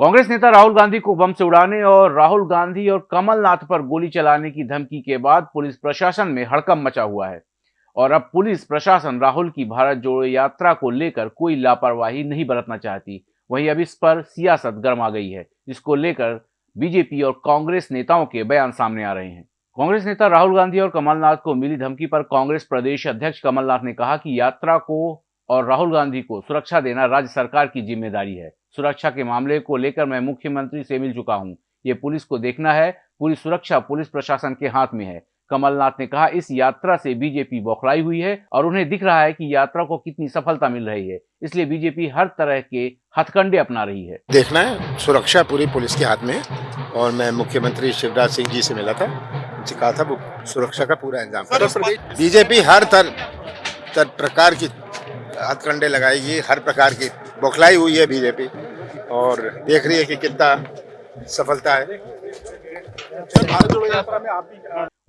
कांग्रेस नेता राहुल गांधी को बम से उड़ाने और राहुल गांधी और कमलनाथ पर गोली चलाने की धमकी के बाद पुलिस प्रशासन में हड़कंप मचा हुआ है। और अब पुलिस प्रशासन राहुल की भारत जोड़ो यात्रा को लेकर कोई लापरवाही नहीं बरतना चाहती। वहीं अब इस पर सियासत गर्म गई है, जिसको लेकर बीजेपी और कांग्रेस नेताओं के बयान सामने आ रहे हैं। कांग्रेस नेता राहुल गांधी और कमलनाथ को मिली धमकी पर कांग्रेस प्रदेश अध्यक्ष कमलनाथ ने कहा कि यात्रा को और राहुल गांधी को सुरक्षा देना राज्य सरकार की ज़िम्मेदारी है। सुरक्षा के मामले को लेकर मैं मुख्यमंत्री से मिल चुका हूँ। ये पुलिस को देखना है। पूरी सुरक्षा पुलिस प्रशासन के हाथ में है। कमलनाथ ने कहा इस यात्रा से बीजेपी बौखलाई हुई है और उन्हें दिख रहा है कि यात्रा को कितनी सफलता मिल रही है। इसलिए बीजेपी हर तरह के हथकंडे अपना रही है। देखना है सुरक्षा पूरी पुलिस के हाथ में है। और मैं मुख्यमंत्री शिवराज सिंह जी से मिला था उनसे कहा था वो सुरक्षा का पूरा इंतज़ाम बीजेपी हर तर, तर प्रकार की हथकंडे लगाएगी, हर प्रकार की बौखलाई हुई है बीजेपी। और देख रही है कि कितना सफलता है।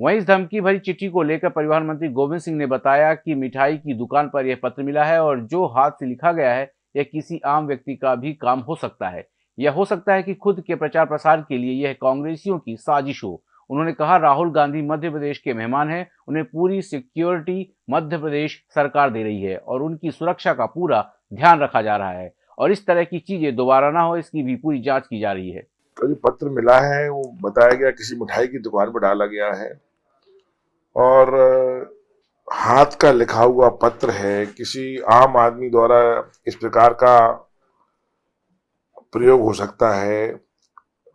वहीं इस धमकी भरी चिट्ठी को लेकर परिवहन मंत्री गोविंद सिंह ने बताया कि मिठाई की दुकान पर यह पत्र मिला है और जो हाथ से लिखा गया है, यह किसी आम व्यक्ति का भी काम हो सकता है। यह हो सकता है कि खुद के प्रचार प्रसार के लिए यह कांग्रेसियों की साजिश हो। उन्होंने कहा, राहुल गांधी मध्य प्रदेश के मेहमान हैं, उन्हें पूरी सिक्योरिटी मध्य प्रदेश सरकार दे रही है और उनकी सुरक्षा का पूरा ध्यान रखा जा रहा है और इस तरह की चीज़ें दोबारा ना हो, इसकी भी पूरी जाँच की जा रही है। का जो पत्र मिला है, वो बताया गया किसी मिठाई की दुकान पर डाला गया है और हाथ का लिखा हुआ पत्र है, किसी आम आदमी द्वारा इस प्रकार का प्रयोग हो सकता है,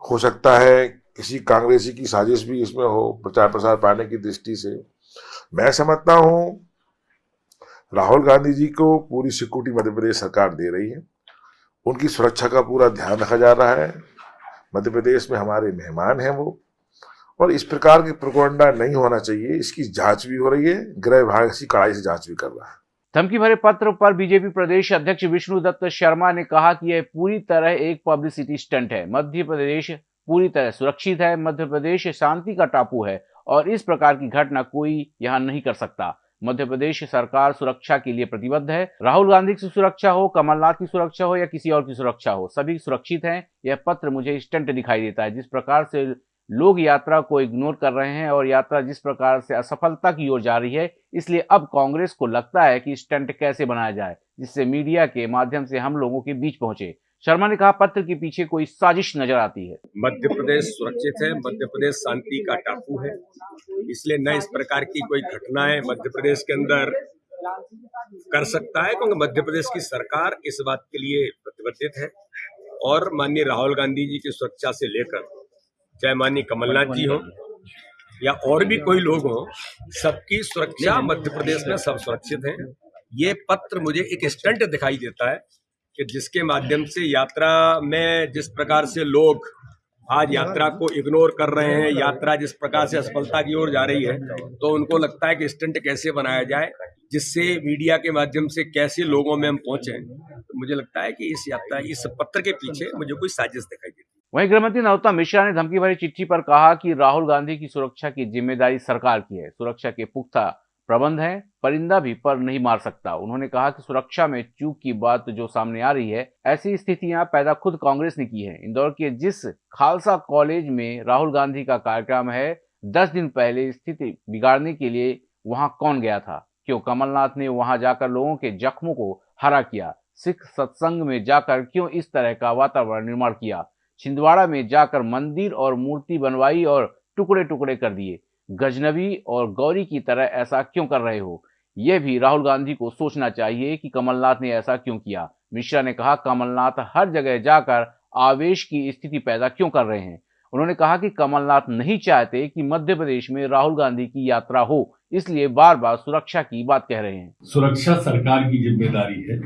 हो सकता है किसी कांग्रेसी की साजिश भी इसमें हो, प्रचार प्रसार पाने की दृष्टि से। मैं समझता हूँ, राहुल गांधी जी को पूरी सिक्योरिटी मध्य प्रदेश सरकार दे रही है। उनकी सुरक्षा का पूरा ध्यान रखा जा रहा है। मध्य प्रदेश में हमारे मेहमान हैं वो। और इस प्रकार की प्रकोंडा नहीं होना चाहिए, इसकी जाँच भी हो रही है, गृह विभाग इसी कड़ाई से जाँच भी कर रहा है। धमकी भरे पत्र पर बीजेपी प्रदेश अध्यक्ष विष्णु दत्त शर्मा ने कहा कि यह पूरी तरह एक पब्लिसिटी स्टंट है। मध्य प्रदेश पूरी तरह सुरक्षित है, मध्य प्रदेश शांति का टापू है और इस प्रकार की घटना कोई यहाँ नहीं कर सकता। मध्य प्रदेश सरकार सुरक्षा के लिए प्रतिबद्ध है। राहुल गांधी की सुरक्षा हो, कमलनाथ की सुरक्षा हो या किसी और की सुरक्षा हो, सभी सुरक्षित हैं। यह पत्र मुझे स्टंट दिखाई देता है, जिस प्रकार से लोग यात्रा को इग्नोर कर रहे हैं और यात्रा जिस प्रकार से असफलता की ओर जा रही है, इसलिए अब कांग्रेस को लगता है कि स्टंट कैसे बनाया जाए, जिससे मीडिया के माध्यम से हम लोगों के बीच पहुँचे। शर्मा ने कहा, पत्र के पीछे कोई साजिश नज़र आती है। मध्य प्रदेश सुरक्षित है, मध्य प्रदेश शांति का टापू है। इसलिए न इस प्रकार की कोई घटनाएँ मध्य प्रदेश के अंदर कर सकता है, क्योंकि मध्य प्रदेश की सरकार इस बात के लिए प्रतिबद्धित है। और माननीय राहुल गांधी जी की सुरक्षा से लेकर, चाहे माननीय कमलनाथ जी हो या और भी कोई लोग हो, सबकी सुरक्षा मध्य प्रदेश में सब सुरक्षित है। ये पत्र मुझे एक स्टंट दिखाई देता है कि जिसके माध्यम से यात्रा में जिस प्रकार से लोग आज यात्रा को इग्नोर कर रहे हैं यात्रा जिस प्रकार से असफलता की ओर जा रही है तो उनको लगता है कि स्टंट कैसे बनाया जाए जिससे मीडिया के माध्यम से कैसे लोगों में हम पहुँचे। तो मुझे लगता है कि इस यात्रा इस पत्र के पीछे मुझे कोई साजिश दिखाई देती वहीं गृहमंत्री नरोत्तम मिश्रा ने धमकी भरी चिट्ठी पर कहा कि राहुल गांधी की सुरक्षा की ज़िम्मेदारी सरकार की है सुरक्षा के पुख्ता प्रबंध है, परिंदा भी पर नहीं मार सकता। उन्होंने कहा कि सुरक्षा में चूक की बात जो सामने आ रही है, ऐसी स्थितियाँ पैदा खुद कांग्रेस ने की है। इंदौर के जिस खालसा कॉलेज में राहुल गांधी का कार्यक्रम है, दस दिन पहले स्थिति बिगाड़ने के लिए वहाँ कौन गया था? क्यों कमलनाथ ने वहाँ जाकर लोगों के जख्मों को हरा किया? सिख सत्संग में जाकर क्यों इस तरह का वातावरण निर्माण किया? छिंदवाड़ा में जाकर मंदिर और मूर्ति बनवाई और टुकड़े टुकड़े कर दिए। गजनबी और गौरी की तरह ऐसा क्यों कर रहे हो? यह भी राहुल गांधी को सोचना चाहिए कि कमलनाथ ने ऐसा क्यों किया। मिश्रा ने कहा, कमलनाथ हर जगह जाकर आवेश की स्थिति पैदा क्यों कर रहे हैं? उन्होंने कहा कि कमलनाथ नहीं चाहते कि मध्य प्रदेश में राहुल गांधी की यात्रा हो, इसलिए बार बार सुरक्षा की बात कह रहे हैं। सुरक्षा सरकार की ज़िम्मेदारी है।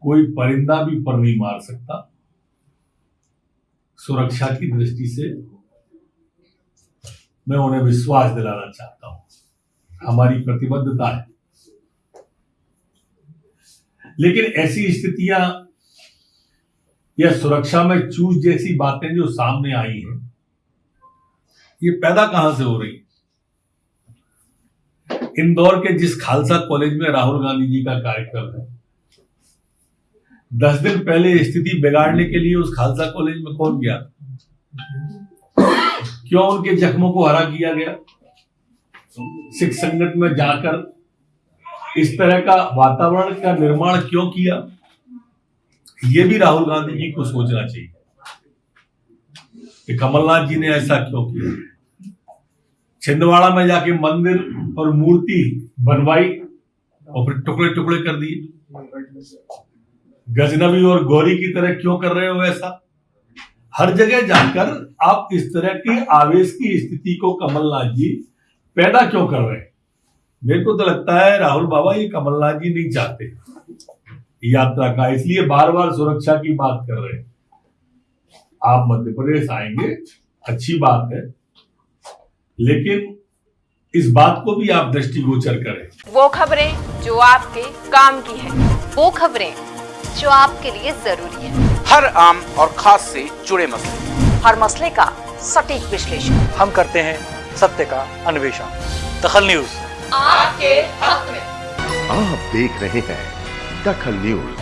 कोई परिंदा भी पर नहीं मार सकता। सुरक्षा की दृष्टि से मैं उन्हें विश्वास दिलाना चाहता हूँ। हमारी प्रतिबद्धता है। लेकिन ऐसी स्थितियाँ या सुरक्षा में चूज़ जैसी बातें जो सामने आई हैं, ये पैदा कहाँ से हो रही? इंदौर के जिस खालसा कॉलेज में राहुल गांधी जी का कार्यक्रम है, दस दिन पहले स्थिति बिगाड़ने के लिए उस खालसा कॉलेज में कौन गया? क्यों उनके जख्मों को हरा किया गया? सिख संगठन में जाकर इस तरह का वातावरण का निर्माण क्यों किया? ये भी राहुल गांधी जी को सोचना चाहिए। कि कमलनाथ जी ने ऐसा क्यों किया? छिंदवाड़ा में जाके मंदिर और मूर्ति बनवाई और फिर टुकड़े टुकड़े कर दिए। गजनबी और गौरी की तरह क्यों कर रहे हो ऐसा? हर जगह जाकर आप इस तरह की आवेश की स्थिति को कमलनाथ जी पैदा क्यों कर रहे हैं? मेरे को तो लगता है राहुल बाबा ये कमलनाथ जी नहीं चाहते। यात्रा का इसलिए बार बार सुरक्षा की बात कर रहे हैं। आप मध्य प्रदेश आएँगे, अच्छी बात है। लेकिन इस बात को भी आप दृष्टिगोचर करें। वो खबरें जो आपके काम की है, वो खबरें जो आपके लिए ज़रूरी है। हर आम और खास से जुड़े मसले। हर मसले का सटीक विश्लेषण। हम करते हैं सत्य का अन्वेषण। दखल न्यूज़। आपके हक में। आप देख रहे हैं दखल न्यूज़।